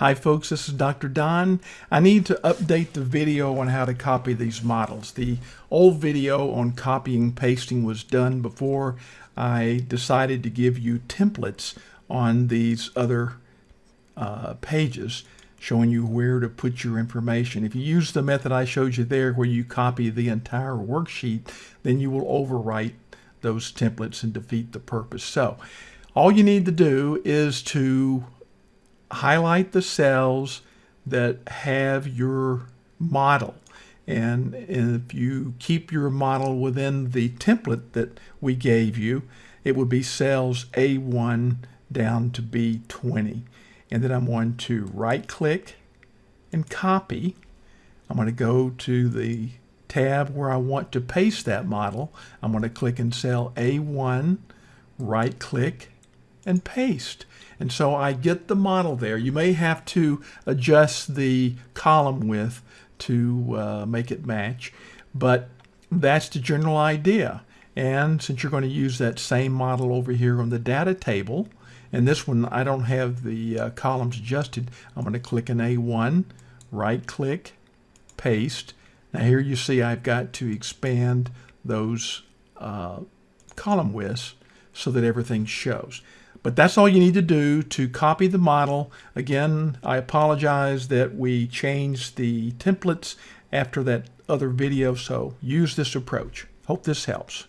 Hi folks, this is Dr. Don. I need to update the video on how to copy these models. The old video on copying pasting was done before I decided to give you templates on these other uh, pages showing you where to put your information. If you use the method I showed you there where you copy the entire worksheet, then you will overwrite those templates and defeat the purpose. So all you need to do is to highlight the cells that have your model. And if you keep your model within the template that we gave you, it would be cells A1 down to B20. And then I'm going to right click and copy. I'm going to go to the tab where I want to paste that model. I'm going to click in cell A1, right click and paste. And so I get the model there. You may have to adjust the column width to uh, make it match, but that's the general idea. And since you're going to use that same model over here on the data table, and this one I don't have the uh, columns adjusted, I'm going to click in A1, right click, paste. Now here you see I've got to expand those uh, column widths so that everything shows. But that's all you need to do to copy the model. Again, I apologize that we changed the templates after that other video, so use this approach. Hope this helps.